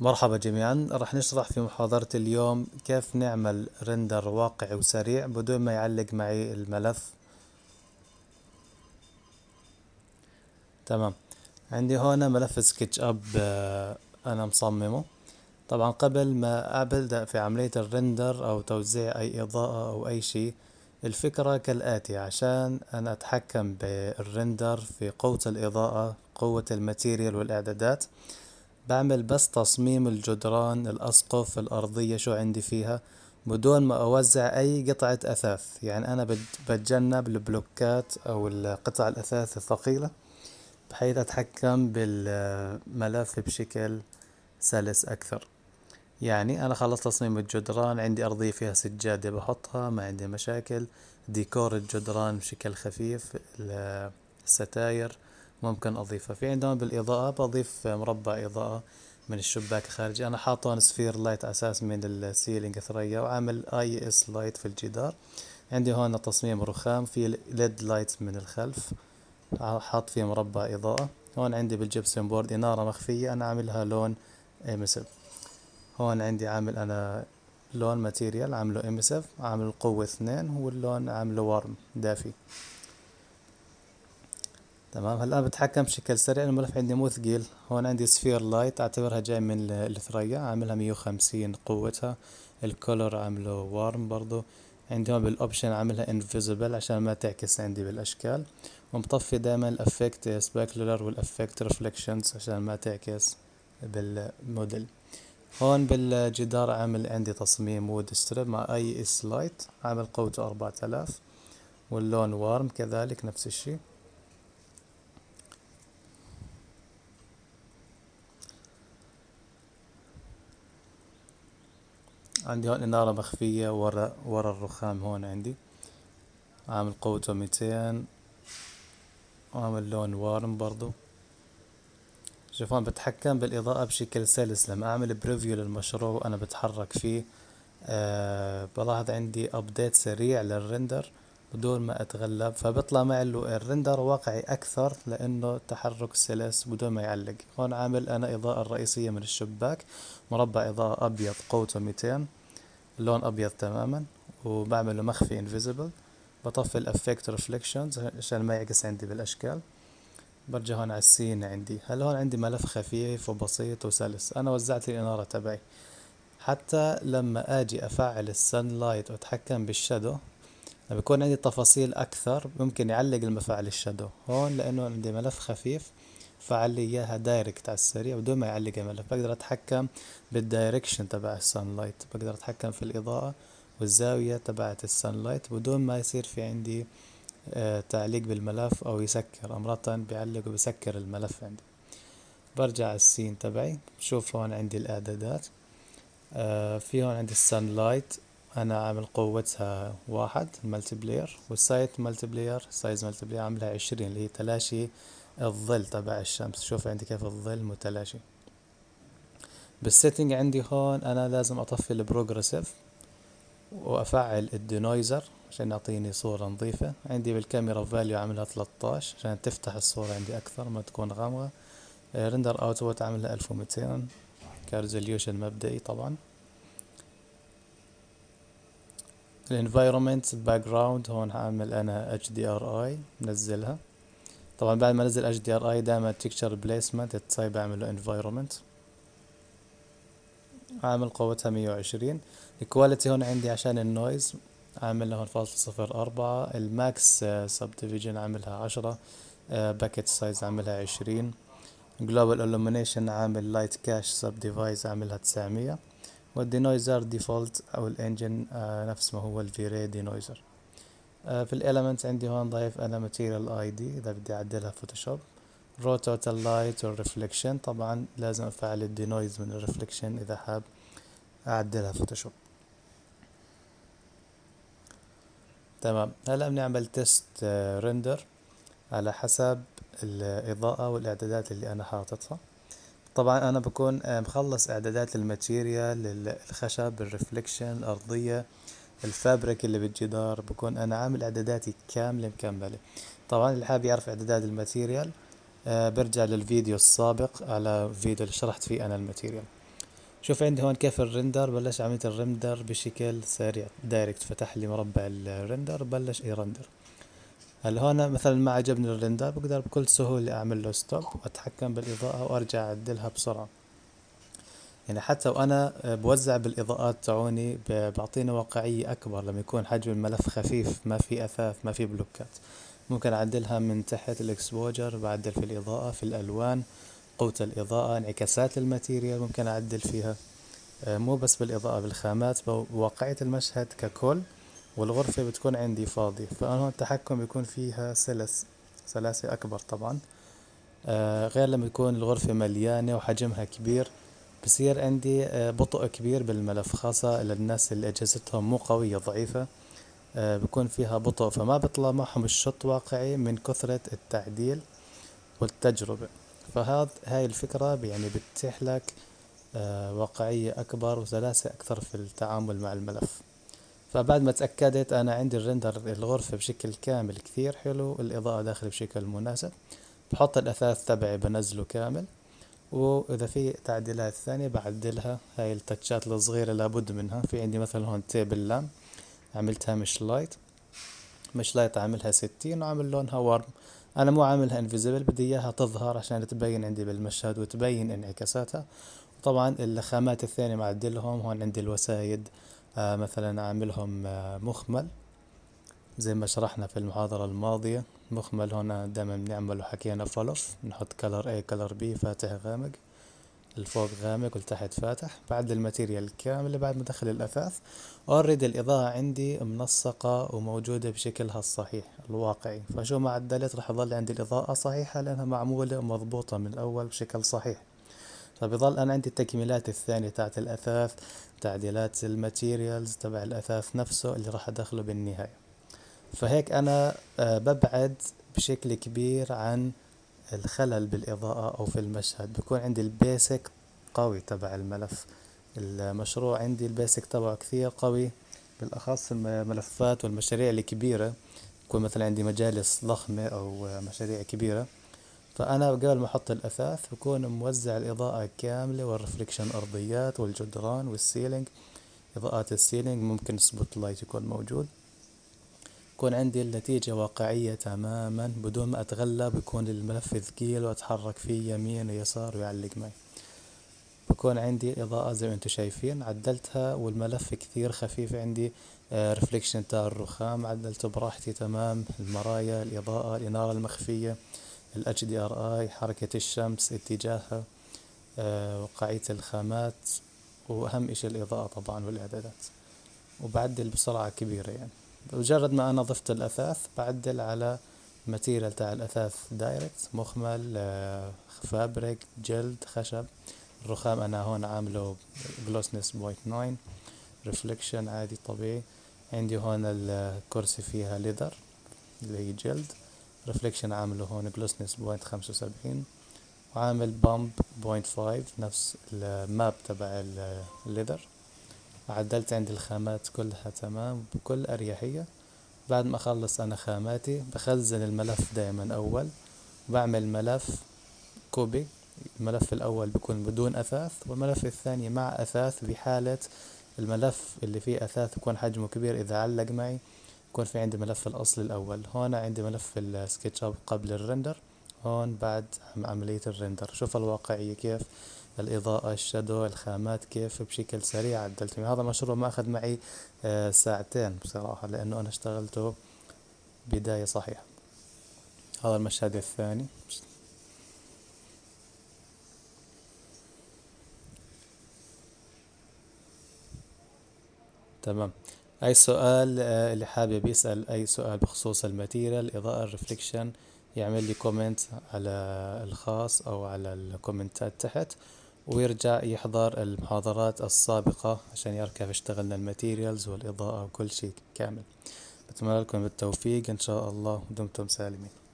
مرحبا جميعا. راح نشرح في محاضرة اليوم كيف نعمل render واقعي وسريع بدون ما يعلق معي الملف. تمام. عندي هنا ملف SketchUp آه، أنا مصممه. طبعا قبل ما أبدأ في عملية ال render أو توزيع أي إضاءة أو أي شيء الفكرة كالآتي. عشان أنا أتحكم بال render في قوة الإضاءة قوة ال material والإعدادات بعمل بس تصميم الجدران الأسقف الأرضية شو عندي فيها بدون ما أوزع أي قطعة أثاث. يعني أنا بتجنب البلوكات أو القطع الأثاث الثقيلة بحيث أتحكم بالملف بشكل سلس أكثر. يعني أنا خلصت تصميم الجدران عندي أرضية فيها سجادة بحطها ما عندي مشاكل. ديكور الجدران بشكل خفيف الستاير ممكن أضيفها في عندنا بالإضاءة بضيف مربع إضاءة من الشباك الخارجي. أنا حاطه sphere light أساس من ال ceiling ثريا وعامل IES light في الجدار. عندي هون تصميم رخام في LED light من الخلف. حاط فيه مربع إضاءة. هون عندي بال gypsum board إنارة مخفية أنا عاملها لون emissive هون عندي عامل أنا لون material عامله emissive عامل قوة اثنين واللون عامله warm دافي. تمام؟ هلا بتحكم بشكل سريع الملف عندي مو ثقيل. هون عندي sphere light أعتبرها جاي من الثريا عاملها مية وخمسين قوتها. ال color عامله warm برضو. عندي هون بال option عاملها invisible عشان ما تعكس عندي بالأشكال. ومطفي دائما ال affect specular وال affect reflections عشان ما تعكس بالموديل هون بالجدار عامل عندي تصميم wood strip مع IES light عامل قوته أربعة آلاف. واللون warm كذلك نفس الشي عندي هون إنارة مخفية ورا ورا الرخام هون عندي. عامل قوته ميتين وعامل لون warm برضو. شوفون بتحكم بالإضاءة بشكل سلس. لما أعمل preview للمشروع وأنا بتحرك فيه أه بلاحظ عندي update سريع لل render بدون ما أتغلب فبطلع معي ال render واقعي أكثر لأنه تحرك سلس بدون ما يعلق. هون عامل أنا إضاءة الرئيسية من الشباك. مربع إضاءة أبيض قوته ميتين. اللون أبيض تماما وبعمله مخفي invisible بطفي ال affect reflections عشان ما يعكس عندي بالأشكال. برجع هون على ال scene عندي. هلا هون عندي ملف خفيف وبسيط وسلس؟ أنا وزعت الإنارة تبعي. حتى لما آجي أفعل ال sun light وأتحكم بال shadow لما يكون عندي تفاصيل أكثر ممكن يعلق الملف على ال shadow. هون لأنه عندي ملف خفيف فعل لي إياها direct على السريع بدون ما يعلق الملف. بقدر أتحكم بال direction تبع ال sun light بقدر أتحكم في الإضاءة والزاوية تبعت ال sun light بدون ما يصير في عندي آه، تعليق بالملف أو يسكر. امرات بيعلق وبيسكر الملف عندي. برجع ال scene تبعي بشوف هون عندي الإعدادات آه، في هون عندي ال sun light أنا عامل قوتها واحد ال multiplier وال size multiplier size multiplier عاملها عشرين اللي هي تلاشي الظل تبع الشمس. شوف عندي كيف الظل متلاشي. بال setting عندي هون أنا لازم أطفي ال progressive وأفعل ال denoiser عشان يعطيني صورة نظيفة. عندي بالكاميرا value عاملها 13 عشان تفتح الصورة عندي أكثر ما تكون غامقة. render output عاملها 1200 ك resolution مبدئي طبعا. ال environment background هون هعمل أنا HDRI منزلها طبعا بعد ما أنزل HDRI دائما texture placement تصيب بعمل له environment عامل قوتها مية وعشرين. ال quality هون عندي عشان ال noise عامل هون فاصلة صفر أربعة. ال max subdivision عاملها عشرة. bucket size عاملها عشرين. global illumination عامل light cache subdivs عاملها تسعمية. وال denoiser default أو ال engine نفس ما هو ال V-Ray denoiser في ال element عندي هون ضايف أنا material ID إذا بدي أعدلها فوتوشوب raw total light وال reflection طبعا لازم أفعل الدينويز من الريفليكشن إذا حاب أعدلها فوتوشوب تمام. هلا بنعمل test render على حسب الإضاءة والإعدادات اللي أنا حاططها. طبعا أنا بكون مخلص إعدادات ال material الخشب ال reflection الارضية ال fabric اللي بالجدار بكون أنا عامل إعداداتي كاملة مكملة. طبعا اللي حابب يعرف إعدادات ال material آه برجع للفيديو السابق على فيديو اللي شرحت فيه أنا ال material. شوف عندي هون كيف ال render بلش عملية ال render بشكل سريع. direct فتح لي مربع ال render بلش ي render. هون مثلا ما عجبني ال render بقدر بكل سهولة أعمل له stop وأتحكم بالإضاءة وأرجع أعدلها بسرعة. يعني حتى وأنا بوزع بالإضاءات تاعوني بعطينا واقعية أكبر لما يكون حجم الملف خفيف ما في أثاث ما في block ات. ممكن أعدلها من تحت ال exposure بعدل في الإضاءة في الألوان قوة الإضاءة انعكاسات ال material ممكن أعدل فيها. آه، مو بس بالإضاءة بالخامات بواقعية المشهد ككل. والغرفة بتكون عندي فاضية فأنا هون التحكم بيكون فيها سلس سلاسة أكبر طبعا. آه غير لما يكون الغرفة مليانة وحجمها كبير بصير عندي آه بطء كبير بالملف خاصة للناس اللي أجهزتهم مو قوية ضعيفة. آه بكون فيها بطء فما بيطلع معهم الشط واقعي من كثرة التعديل والتجربة. فهذا هاي الفكرة يعني بتتيح لك آه واقعية أكبر وسلاسة أكثر في التعامل مع الملف. فبعد ما تأكدت أنا عندي ال render الغرفة بشكل كامل كثير حلو الإضاءة داخل بشكل مناسب. بحط الأثاث تبعي بنزله كامل وإذا في تعديلات ثانية بعدلها هاي ال touch ات الصغيرة لابد منها. في عندي مثلا هون table lamp عملتها mesh light mesh light عاملها ستين وعامل لونها warm أنا مو عاملها invisible بدي إياها تظهر عشان تبين عندي بالمشهد وتبين انعكاساتها. طبعا الخامات الثانية معدلهم هون عندي الوسايد مثلا أعملهم آه مخمل زي ما شرحنا في المحاضرة الماضية. مخمل هنا دائما بنعمل وحكينا falloff نحط color A color B فاتح غامق. الفوق غامق والتحت فاتح. بعد ال material كاملة بعد ما ادخل الأثاث. already الإضاءة عندي منسقة وموجودة بشكلها الصحيح الواقعي. فشو ما عدلت راح يظل عندي الإضاءة صحيحة لأنها معمولة ومضبوطة من الأول بشكل صحيح. فبيظل أنا عندي التكميلات الثانية تاعت الأثاث تعديلات ال materials تبع الأثاث نفسه اللي راح أدخله بالنهاية. فهيك أنا آه، ببعد بشكل كبير عن الخلل بالإضاءة أو في المشهد. بكون عندي ال basic قوي تبع الملف. المشروع عندي ال basic تبعه كثير قوي. بالأخص الملفات والمشاريع الكبيرة. يكون مثلا عندي مجالس ضخمة أو مشاريع كبيرة. فأنا قبل ما أحط الأثاث بكون موزع الإضاءة كاملة وال reflection أرضيات والجدران وال ceiling إضاءات ال ceiling ممكن spot light يكون موجود. يكون عندي النتيجة واقعية تماما بدون ما أتغلب يكون الملف ثقيل وأتحرك فيه يمين ويسار ويعلق معي. بكون عندي إضاءة زي ما أنتم شايفين عدلتها والملف كثير خفيف عندي reflection آه، تاع الرخام عدلته براحتي تمام المرايا الإضاءة الإنارة المخفية. ال HDRI حركة الشمس اتجاهها آه، واقعية الخامات وأهم إشي الإضاءة طبعا والإعدادات. وبعدل بسرعة كبيرة يعني. بمجرد ما أنا ضفت الأثاث بعدل على material تاع الأثاث direct مخمل آه، fabric جلد خشب. الرخام أنا هون عامله glossiness point nine reflection عادي طبيعي. عندي هون الكرسي فيها leather اللي هي جلد. reflection عامله هون glossiness point خمسة وسبعين وعامل bump point five نفس ال map تبع ال leather عدلت عندي الخامات كلها تمام بكل أريحية. بعد ما أخلص أنا خاماتي بخزن الملف دايما أول بعمل ملف copy. الملف الأول بيكون بدون أثاث والملف الثاني مع أثاث بحالة الملف اللي فيه أثاث يكون حجمه كبير إذا علق معي. يكون في عندي ملف الأصل الأول. هون عندي ملف ال SketchUp قبل ال render. هون بعد عملية ال render. شوف الواقعية كيف الإضاءة ال shadow الخامات كيف بشكل سريع عدلت هذا المشروع ما أخذ معي آه، ساعتين بصراحة لأنه أنا اشتغلته بداية صحيحة. هذا المشهد الثاني. تمام. أي سؤال آه، اللي حابب يسأل أي سؤال بخصوص ال material اضاءة ال reflection يعمل لي comment على الخاص أو على ال comment ات تحت ويرجع يحضر المحاضرات السابقة عشان يعرف كيف اشتغلنا ال materials والإضاءة وكل شيء كامل. بتمنى لكم بالتوفيق إن شاء الله ودمتم سالمين.